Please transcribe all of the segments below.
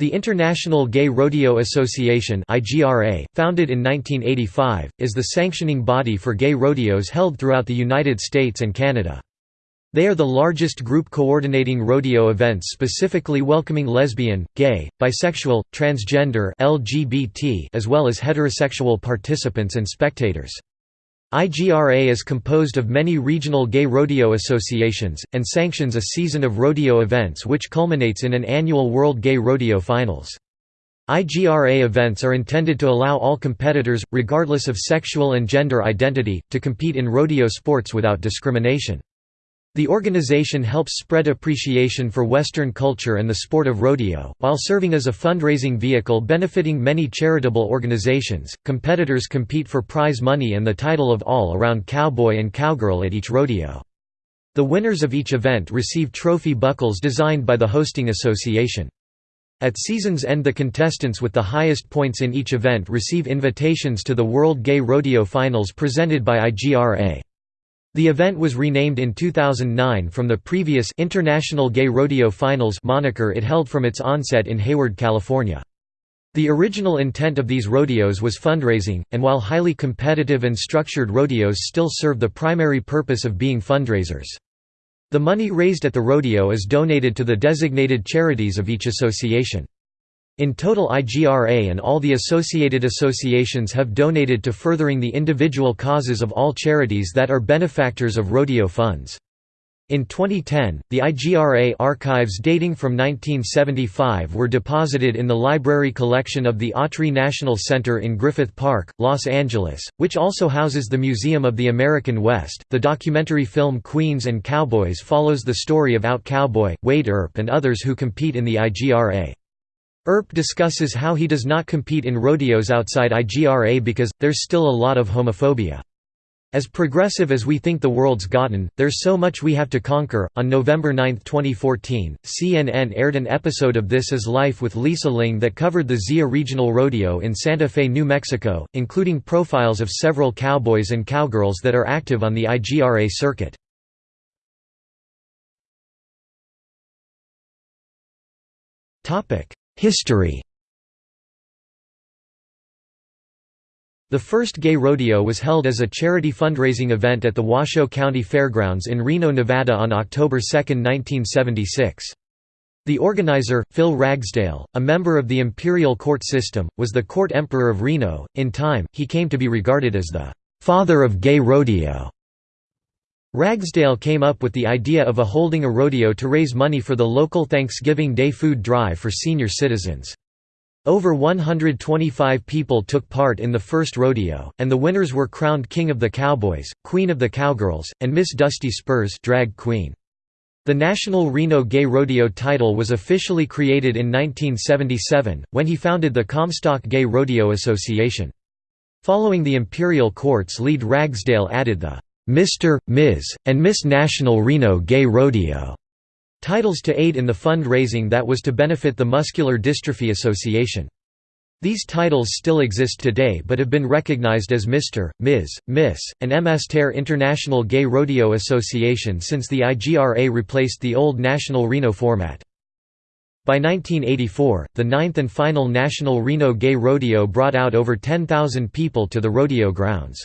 The International Gay Rodeo Association founded in 1985, is the sanctioning body for gay rodeos held throughout the United States and Canada. They are the largest group coordinating rodeo events specifically welcoming lesbian, gay, bisexual, transgender LGBT as well as heterosexual participants and spectators. IGRA is composed of many regional gay rodeo associations, and sanctions a season of rodeo events which culminates in an annual World Gay Rodeo Finals. IGRA events are intended to allow all competitors, regardless of sexual and gender identity, to compete in rodeo sports without discrimination. The organization helps spread appreciation for Western culture and the sport of rodeo, while serving as a fundraising vehicle benefiting many charitable organizations. Competitors compete for prize money and the title of all around cowboy and cowgirl at each rodeo. The winners of each event receive trophy buckles designed by the hosting association. At season's end the contestants with the highest points in each event receive invitations to the World Gay Rodeo Finals presented by IGRA. The event was renamed in 2009 from the previous International Gay Rodeo Finals moniker it held from its onset in Hayward, California. The original intent of these rodeos was fundraising, and while highly competitive and structured rodeos still serve the primary purpose of being fundraisers. The money raised at the rodeo is donated to the designated charities of each association. In total IGRA and all the associated associations have donated to furthering the individual causes of all charities that are benefactors of rodeo funds. In 2010, the IGRA archives dating from 1975 were deposited in the library collection of the Autry National Center in Griffith Park, Los Angeles, which also houses the Museum of the American West. The documentary film Queens and Cowboys follows the story of Out Cowboy, Wade Earp, and others who compete in the IGRA. Earp discusses how he does not compete in rodeos outside IGRA because, there's still a lot of homophobia. As progressive as we think the world's gotten, there's so much we have to conquer. On November 9, 2014, CNN aired an episode of This Is Life with Lisa Ling that covered the Zia Regional Rodeo in Santa Fe, New Mexico, including profiles of several cowboys and cowgirls that are active on the IGRA circuit. Topic: History The first gay rodeo was held as a charity fundraising event at the Washoe County Fairgrounds in Reno, Nevada on October 2, 1976. The organizer, Phil Ragsdale, a member of the imperial court system, was the court emperor of Reno. In time, he came to be regarded as the father of gay rodeo. Ragsdale came up with the idea of a holding a rodeo to raise money for the local Thanksgiving Day food drive for senior citizens. Over 125 people took part in the first rodeo, and the winners were crowned King of the Cowboys, Queen of the Cowgirls, and Miss Dusty Spurs drag queen. The National Reno Gay Rodeo title was officially created in 1977, when he founded the Comstock Gay Rodeo Association. Following the imperial court's lead Ragsdale added the Mr., Ms., and Miss National Reno Gay Rodeo titles to aid in the fund-raising that was to benefit the Muscular Dystrophy Association. These titles still exist today but have been recognized as Mr., Ms., Miss, and MSTER International Gay Rodeo Association since the IGRA replaced the old National Reno format. By 1984, the ninth and final National Reno Gay Rodeo brought out over 10,000 people to the rodeo grounds.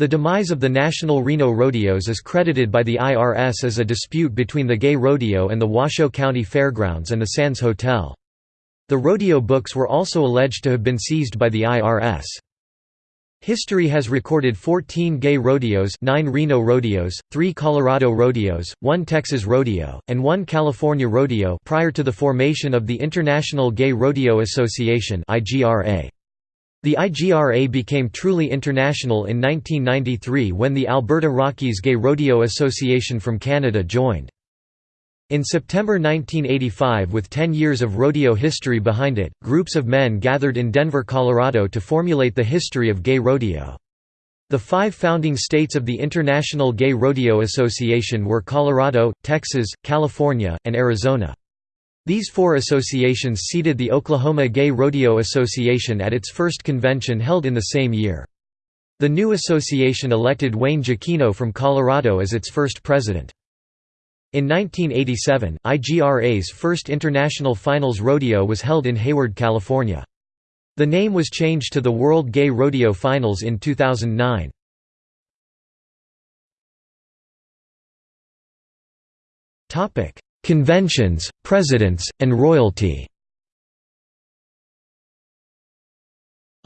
The demise of the National Reno Rodeos is credited by the IRS as a dispute between the Gay Rodeo and the Washoe County Fairgrounds and the Sands Hotel. The rodeo books were also alleged to have been seized by the IRS. History has recorded 14 gay rodeos 9 Reno rodeos, 3 Colorado rodeos, 1 Texas rodeo, and 1 California rodeo prior to the formation of the International Gay Rodeo Association IGRA. The IGRA became truly international in 1993 when the Alberta Rockies Gay Rodeo Association from Canada joined. In September 1985 with 10 years of rodeo history behind it, groups of men gathered in Denver, Colorado to formulate the history of gay rodeo. The five founding states of the International Gay Rodeo Association were Colorado, Texas, California, and Arizona. These four associations seeded the Oklahoma Gay Rodeo Association at its first convention held in the same year. The new association elected Wayne Jakino from Colorado as its first president. In 1987, IGRA's first international finals rodeo was held in Hayward, California. The name was changed to the World Gay Rodeo Finals in 2009. Conventions, presidents, and royalty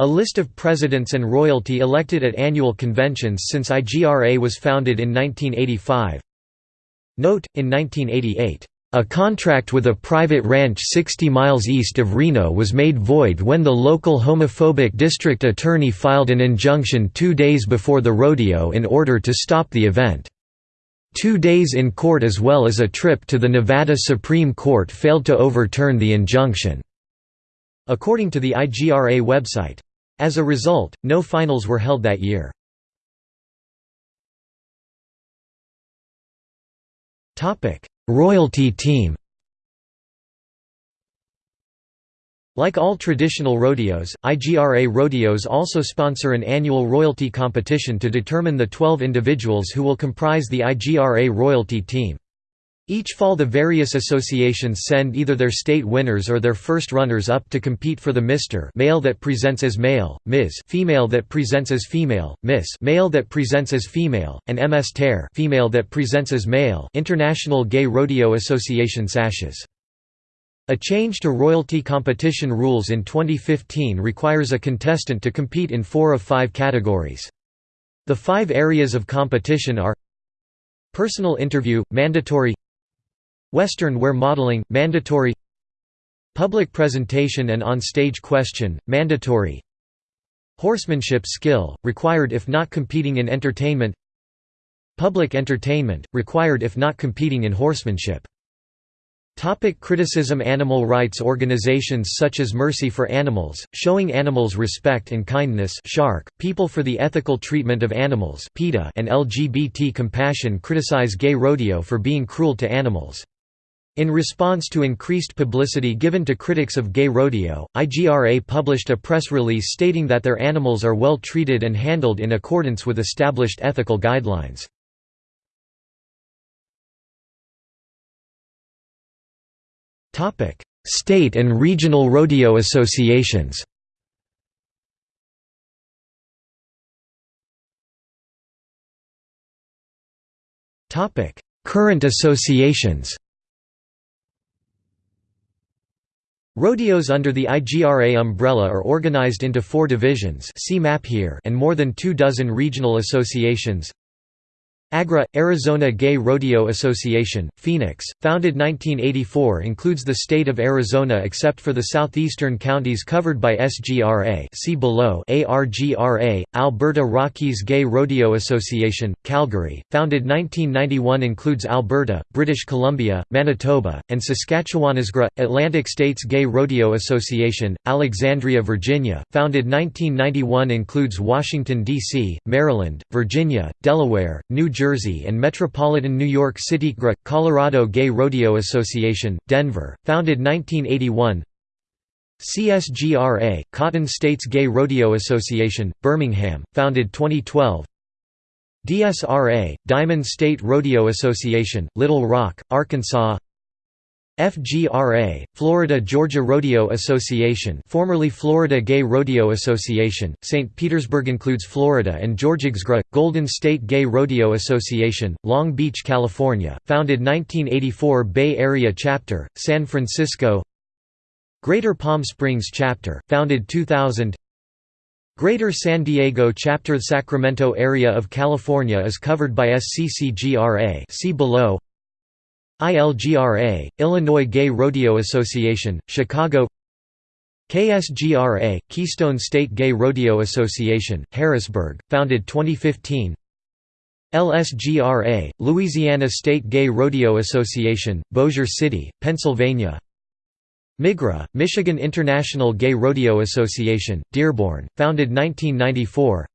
A list of presidents and royalty elected at annual conventions since IGRA was founded in 1985 Note, in 1988, "...a contract with a private ranch 60 miles east of Reno was made void when the local homophobic district attorney filed an injunction two days before the rodeo in order to stop the event. Two days in court as well as a trip to the Nevada Supreme Court failed to overturn the injunction." according to the IGRA website. As a result, no finals were held that year. Royalty team. Like all traditional rodeos, IGRA rodeos also sponsor an annual royalty competition to determine the 12 individuals who will comprise the IGRA royalty team. Each fall the various associations send either their state winners or their first runners-up to compete for the Mr. male that presents as male, Ms. female that presents as female, Miss male that presents as female, and MS Ter female that presents as male International Gay Rodeo Association sashes. A change to royalty competition rules in 2015 requires a contestant to compete in four of five categories. The five areas of competition are Personal interview, mandatory Western wear modeling, mandatory Public presentation and on-stage question, mandatory Horsemanship skill, required if not competing in entertainment Public entertainment, required if not competing in horsemanship Topic criticism Animal rights organizations such as Mercy for Animals, Showing Animals Respect and Kindness Shark, People for the Ethical Treatment of Animals PETA and LGBT Compassion criticize gay rodeo for being cruel to animals. In response to increased publicity given to critics of gay rodeo, IGRA published a press release stating that their animals are well treated and handled in accordance with established ethical guidelines. State and regional rodeo associations. Topic: Current associations. Rodeos under the IGRA umbrella are organized into four divisions see map here and more than two dozen regional associations AGRA, Arizona Gay Rodeo Association, Phoenix, founded 1984 includes the state of Arizona except for the southeastern counties covered by SGRA see below ARGRA, Alberta Rockies Gay Rodeo Association, Calgary, founded 1991 includes Alberta, British Columbia, Manitoba, and Saskatchewan ASGRA, Atlantic States Gay Rodeo Association, Alexandria, Virginia, founded 1991 includes Washington, D.C., Maryland, Virginia, Delaware, New Jersey Jersey and Metropolitan New York City GRA, Colorado Gay Rodeo Association, Denver, founded 1981 CSGRA, Cotton States Gay Rodeo Association, Birmingham, founded 2012 DSRA, Diamond State Rodeo Association, Little Rock, Arkansas FGRA, Florida Georgia Rodeo Association formerly Florida Gay Rodeo Association, St. Petersburg includes Florida and Georgia GSGRA, Golden State Gay Rodeo Association, Long Beach, California, founded 1984 Bay Area Chapter, San Francisco Greater Palm Springs Chapter, founded 2000 Greater San Diego Chapter Sacramento area of California is covered by SCCGRA see below ILGRA, Illinois Gay Rodeo Association, Chicago KSGRA, Keystone State Gay Rodeo Association, Harrisburg, founded 2015 LSGRA, Louisiana State Gay Rodeo Association, Bossier City, Pennsylvania MIGRA, Michigan International Gay Rodeo Association, Dearborn, founded 1994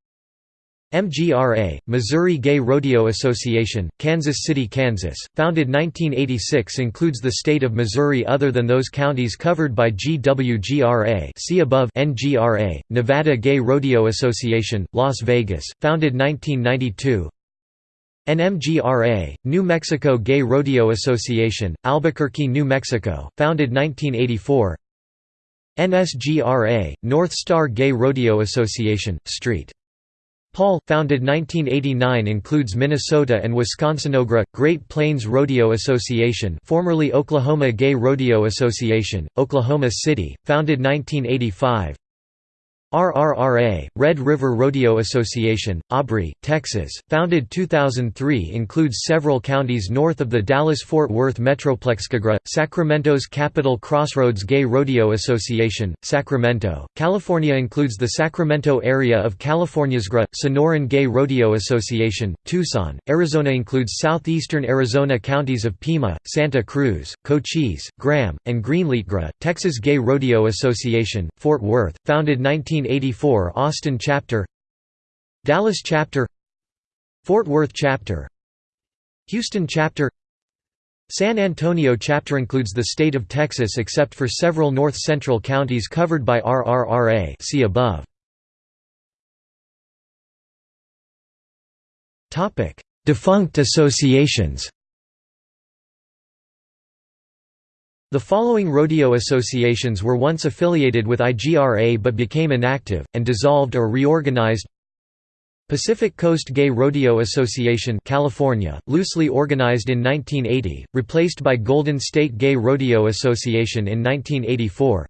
MGRA, Missouri Gay Rodeo Association, Kansas City, Kansas, founded 1986 includes the state of Missouri other than those counties covered by GWGRA see above NGRA, Nevada Gay Rodeo Association, Las Vegas, founded 1992 NMGRA, New Mexico Gay Rodeo Association, Albuquerque, New Mexico, founded 1984 NSGRA, North Star Gay Rodeo Association, St. Paul, founded 1989 includes Minnesota and Wisconsin. OGRA, Great Plains Rodeo Association formerly Oklahoma Gay Rodeo Association, Oklahoma City, founded 1985 RRRA, Red River Rodeo Association, Aubrey, Texas, founded 2003 includes several counties north of the Dallas-Fort Worth Metroplex. Sacramento's Capital Crossroads Gay Rodeo Association, Sacramento, California includes the Sacramento area of California SGRA, Sonoran Gay Rodeo Association, Tucson, Arizona includes southeastern Arizona counties of Pima, Santa Cruz, Cochise, Graham, and Greenleaf. GRA, Texas Gay Rodeo Association, Fort Worth, founded 19 1984 Austin Chapter Dallas Chapter Fort Worth Chapter Houston Chapter San Antonio Chapter includes the state of Texas except for several north-central counties covered by RRRA see above. Defunct associations The following rodeo associations were once affiliated with IGRA but became inactive, and dissolved or reorganized. Pacific Coast Gay Rodeo Association California, loosely organized in 1980, replaced by Golden State Gay Rodeo Association in 1984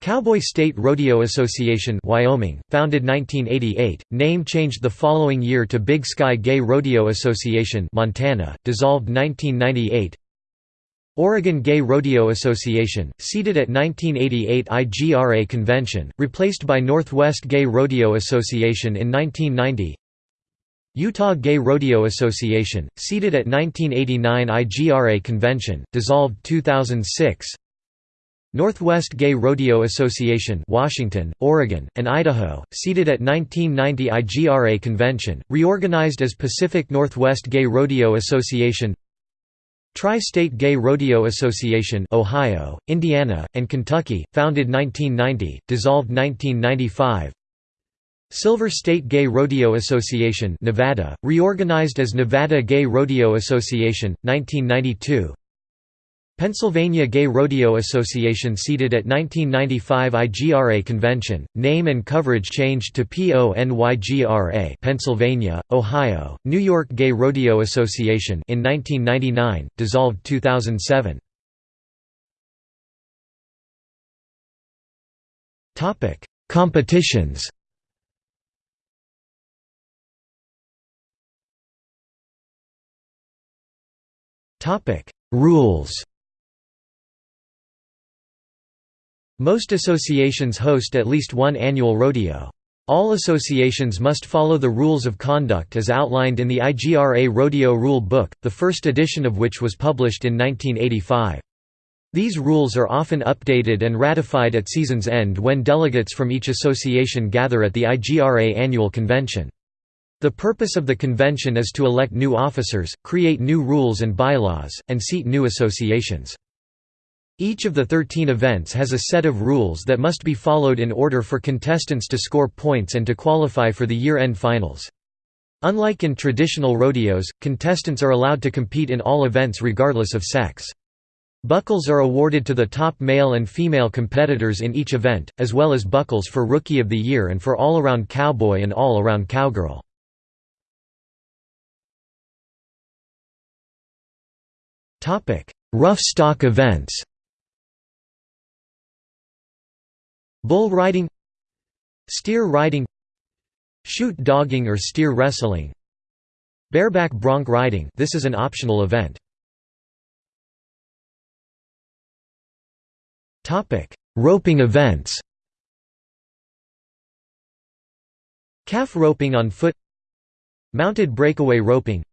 Cowboy State Rodeo Association Wyoming, founded 1988, name changed the following year to Big Sky Gay Rodeo Association Montana, dissolved 1998 Oregon Gay Rodeo Association, seated at 1988 IGRA convention, replaced by Northwest Gay Rodeo Association in 1990 Utah Gay Rodeo Association, seated at 1989 IGRA convention, dissolved 2006 Northwest Gay Rodeo Association Washington, Oregon, and Idaho, seated at 1990 IGRA convention, reorganized as Pacific Northwest Gay Rodeo Association Tri-State Gay Rodeo Association Ohio, Indiana, and Kentucky, founded 1990, dissolved 1995 Silver State Gay Rodeo Association Nevada, reorganized as Nevada Gay Rodeo Association, 1992 Pennsylvania Gay Rodeo Association seated at 1995 IGRA convention, name and coverage changed to PONYGRA Pennsylvania, Ohio, New York Gay Rodeo Association in 1999, dissolved 2007. Topic: Competitions. Topic: Rules Most associations host at least one annual rodeo. All associations must follow the rules of conduct as outlined in the IGRA Rodeo Rule Book, the first edition of which was published in 1985. These rules are often updated and ratified at season's end when delegates from each association gather at the IGRA annual convention. The purpose of the convention is to elect new officers, create new rules and bylaws, and seat new associations. Each of the 13 events has a set of rules that must be followed in order for contestants to score points and to qualify for the year-end finals. Unlike in traditional rodeos, contestants are allowed to compete in all events regardless of sex. Buckles are awarded to the top male and female competitors in each event, as well as buckles for Rookie of the Year and for All-Around Cowboy and All-Around Cowgirl. Rough stock events Bull riding Steer riding Chute dogging or steer wrestling Bareback bronc riding. This is an optional event. Roping events. Calf roping on foot Mounted breakaway roping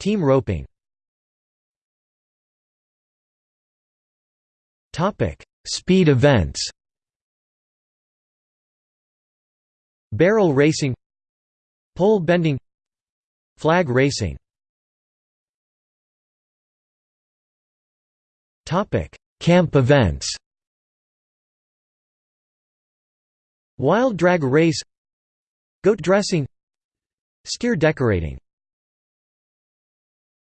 Team roping. Speed events Barrel racing Pole bending Flag racing. Camp events. Wild drag race Goat dressing Steer decorating